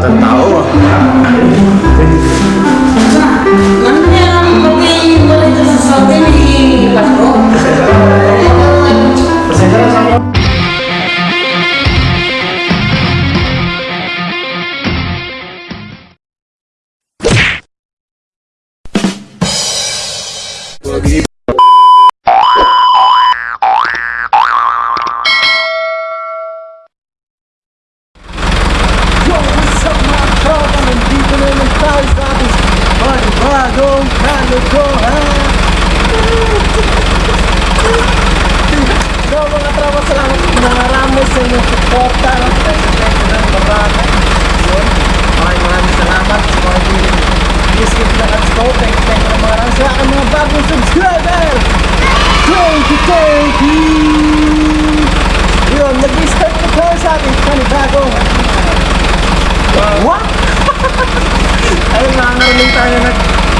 dan tahu. Bagi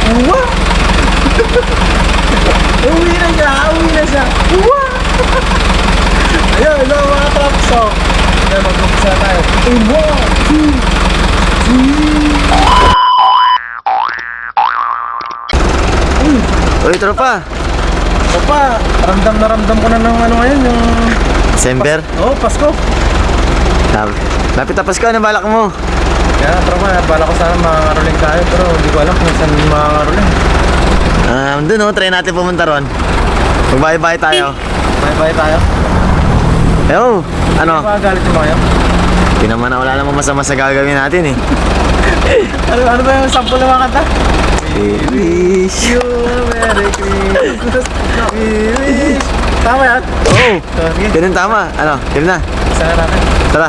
What? uwi na siya, uwi na siya What? Ayun, hello mga traps So, ayun, mag-umpisa tayo In one, two, three Uy, tropa So pa, ramdam na ramdam ko na ng ano ngayon, yung... December Oo, oh, Pasko. Lapit na Pasko, ano balak mo? Kaya tropa, bala ko sana makakaroling tayo, pero hindi ko alam kung saan makakaroling. Um, dun oh, try natin pumunta ron Magbahay-bahay tayo Bye-bye tayo. Yo, ano? Magagalit yung mga yun. Hindi naman na wala namang masama sa gagawin natin eh Ano, ano ba yung sample ng mga kanta? We wish You a Merry Christmas. We wish. Tama yan? Oh, So, sige, ganun tama Ano, yun na isa na natin. Tara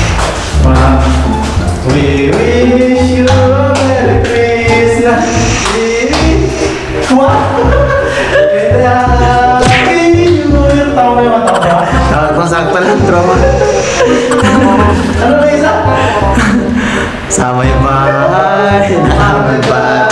We wish you a Merry Christmas. Wah. Sama ya, Pak. Sama ya, Pak.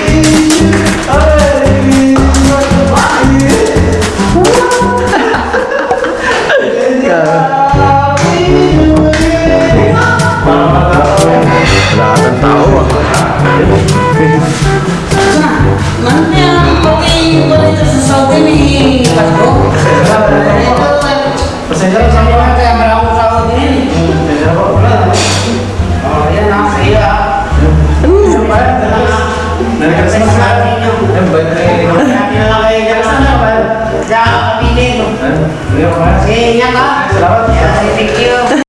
Jangan kepilih. Iya, Pak. Iya, Thank you.